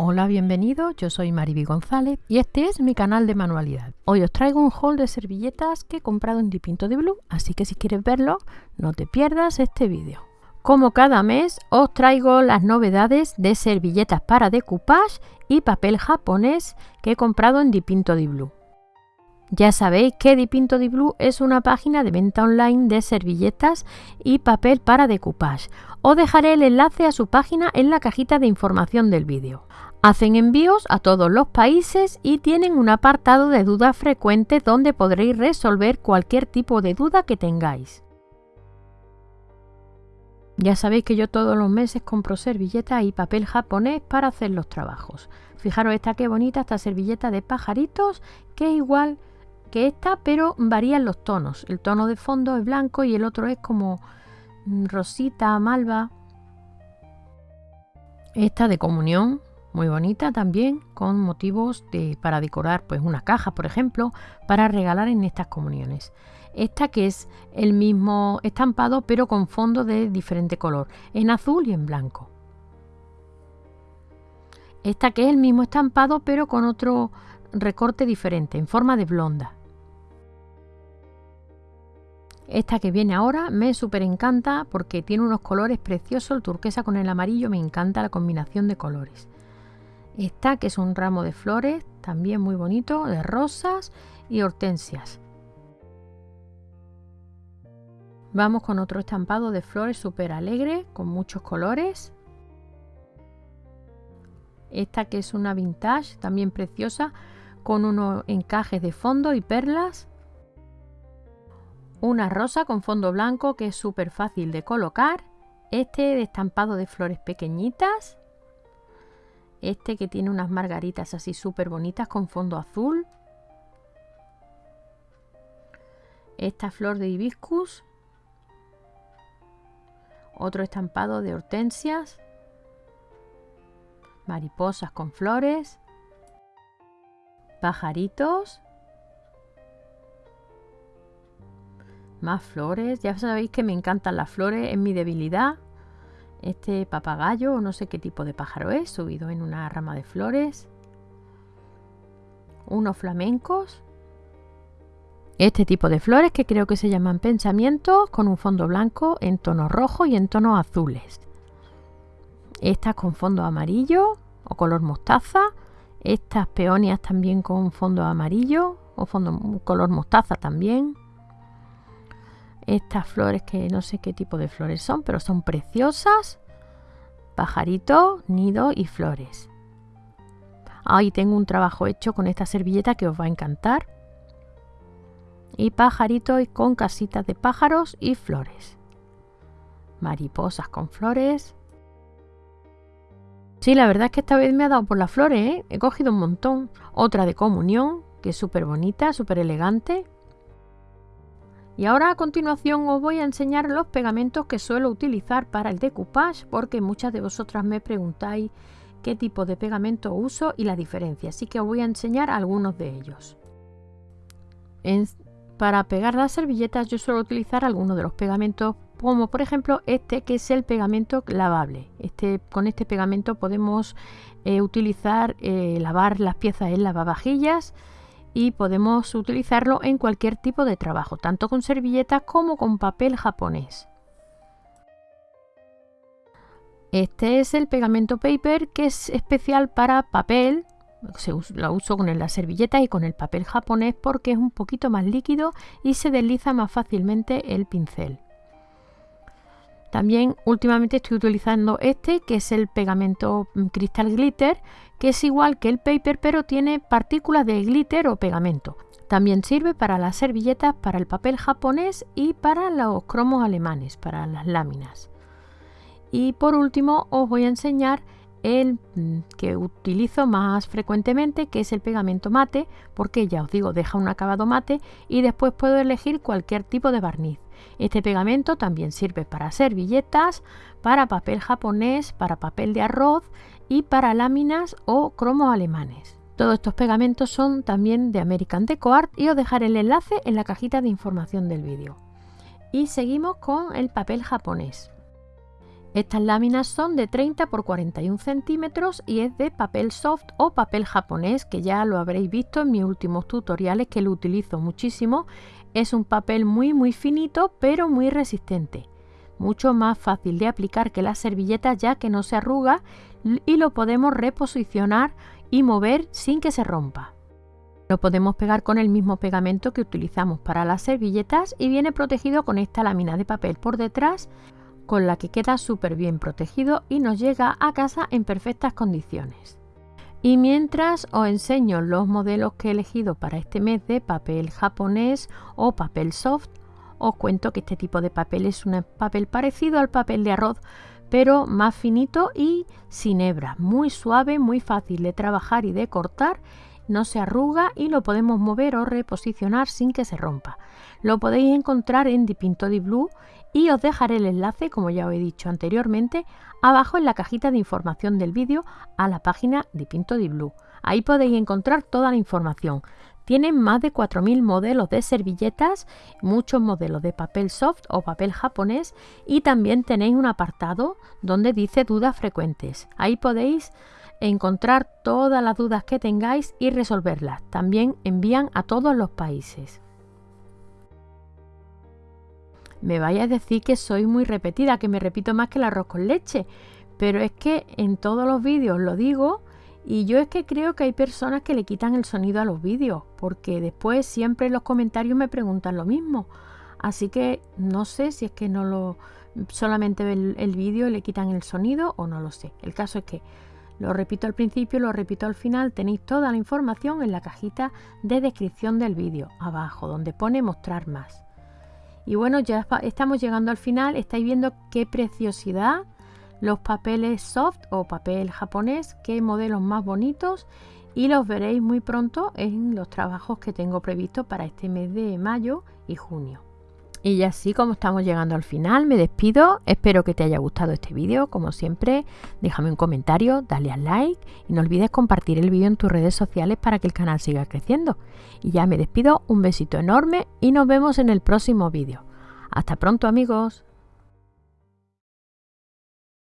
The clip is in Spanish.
Hola, bienvenidos, yo soy Mariby González y este es mi canal de manualidad. Hoy os traigo un haul de servilletas que he comprado en Dipinto de Blue, así que si quieres verlo, no te pierdas este vídeo. Como cada mes, os traigo las novedades de servilletas para decoupage y papel japonés que he comprado en Dipinto de Blue. Ya sabéis que Dipinto de Blue es una página de venta online de servilletas y papel para decoupage. Os dejaré el enlace a su página en la cajita de información del vídeo. Hacen envíos a todos los países y tienen un apartado de dudas frecuentes donde podréis resolver cualquier tipo de duda que tengáis. Ya sabéis que yo todos los meses compro servilletas y papel japonés para hacer los trabajos. Fijaros esta qué bonita, esta servilleta de pajaritos, que igual que esta, pero varían los tonos. El tono de fondo es blanco y el otro es como mm, rosita, malva. Esta de comunión, muy bonita también, con motivos de, para decorar pues una caja, por ejemplo, para regalar en estas comuniones. Esta que es el mismo estampado pero con fondo de diferente color, en azul y en blanco. Esta que es el mismo estampado pero con otro recorte diferente, en forma de blonda. Esta que viene ahora me súper encanta porque tiene unos colores preciosos, el turquesa con el amarillo, me encanta la combinación de colores. Esta que es un ramo de flores, también muy bonito, de rosas y hortensias. Vamos con otro estampado de flores súper alegre, con muchos colores. Esta que es una vintage, también preciosa, con unos encajes de fondo y perlas. Una rosa con fondo blanco que es súper fácil de colocar. Este de estampado de flores pequeñitas. Este que tiene unas margaritas así súper bonitas con fondo azul. Esta flor de hibiscus. Otro estampado de hortensias. Mariposas con flores. Pajaritos. Más flores. Ya sabéis que me encantan las flores, es mi debilidad este papagayo, no sé qué tipo de pájaro es, subido en una rama de flores. Unos flamencos. Este tipo de flores que creo que se llaman pensamientos con un fondo blanco en tono rojo y en tonos azules. Estas con fondo amarillo o color mostaza. Estas peonias también con fondo amarillo o fondo color mostaza también estas flores que no sé qué tipo de flores son, pero son preciosas. Pajarito, nido y flores. Ahí tengo un trabajo hecho con esta servilleta que os va a encantar. Y pajarito y con casitas de pájaros y flores. Mariposas con flores. Sí, la verdad es que esta vez me ha dado por las flores, ¿eh? He cogido un montón. Otra de comunión, que es súper bonita, súper elegante. Y ahora a continuación os voy a enseñar los pegamentos que suelo utilizar para el decoupage porque muchas de vosotras me preguntáis qué tipo de pegamento uso y la diferencia, así que os voy a enseñar algunos de ellos. para pegar las servilletas yo suelo utilizar algunos de los pegamentos como por ejemplo este que es el pegamento lavable. Este, con este pegamento podemos eh, utilizar, eh, lavar las piezas en lavavajillas, y podemos utilizarlo en cualquier tipo de trabajo, tanto con servilletas como con papel japonés. Este es el pegamento paper que es especial para papel. Se lo uso con la servilleta y con el papel japonés porque es un poquito más líquido y se desliza más fácilmente el pincel. También últimamente estoy utilizando este que es el pegamento mm, Crystal Glitter que es igual que el paper pero tiene partículas de glitter o pegamento. También sirve para las servilletas, para el papel japonés y para los cromos alemanes, para las láminas. Y por último os voy a enseñar el mm, que utilizo más frecuentemente, que es el pegamento mate, porque ya os digo, deja un acabado mate y después puedo elegir cualquier tipo de barniz. Este pegamento también sirve para servilletas, para papel japonés, para papel de arroz y para láminas o cromos alemanes. Todos estos pegamentos son también de American Deco Art y os dejaré el enlace en la cajita de información del vídeo. Y seguimos con el papel japonés. Estas láminas son de 30 por 41 centímetros y es de papel soft o papel japonés que ya lo habréis visto en mis últimos tutoriales que lo utilizo muchísimo. Es un papel muy muy finito pero muy resistente. Mucho más fácil de aplicar que las servilletas ya que no se arruga y lo podemos reposicionar y mover sin que se rompa. Lo podemos pegar con el mismo pegamento que utilizamos para las servilletas y viene protegido con esta lámina de papel por detrás con la que queda súper bien protegido y nos llega a casa en perfectas condiciones. Y mientras os enseño los modelos que he elegido para este mes de papel japonés o papel soft, os cuento que este tipo de papel es un papel parecido al papel de arroz, pero más finito y sin hebra, muy suave, muy fácil de trabajar y de cortar, no se arruga y lo podemos mover o reposicionar sin que se rompa. Lo podéis encontrar en Dipinto di Blue y os dejaré el enlace, como ya os he dicho anteriormente, abajo en la cajita de información del vídeo a la página de Pinto di Blue. Ahí podéis encontrar toda la información. Tienen más de 4.000 modelos de servilletas, muchos modelos de papel soft o papel japonés y también tenéis un apartado donde dice dudas frecuentes. Ahí podéis encontrar todas las dudas que tengáis y resolverlas. También envían a todos los países me vaya a decir que soy muy repetida, que me repito más que el arroz con leche. Pero es que en todos los vídeos lo digo y yo es que creo que hay personas que le quitan el sonido a los vídeos, porque después siempre en los comentarios me preguntan lo mismo. Así que no sé si es que no lo solamente ven el vídeo le quitan el sonido o no lo sé. El caso es que lo repito al principio, lo repito al final, tenéis toda la información en la cajita de descripción del vídeo, abajo, donde pone mostrar más. Y bueno, ya estamos llegando al final. Estáis viendo qué preciosidad. Los papeles soft o papel japonés, qué modelos más bonitos. Y los veréis muy pronto en los trabajos que tengo previstos para este mes de mayo y junio. Y así como estamos llegando al final, me despido. Espero que te haya gustado este vídeo. Como siempre, déjame un comentario, dale al like y no olvides compartir el vídeo en tus redes sociales para que el canal siga creciendo. Y ya me despido, un besito enorme y nos vemos en el próximo vídeo. Hasta pronto amigos.